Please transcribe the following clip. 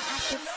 I should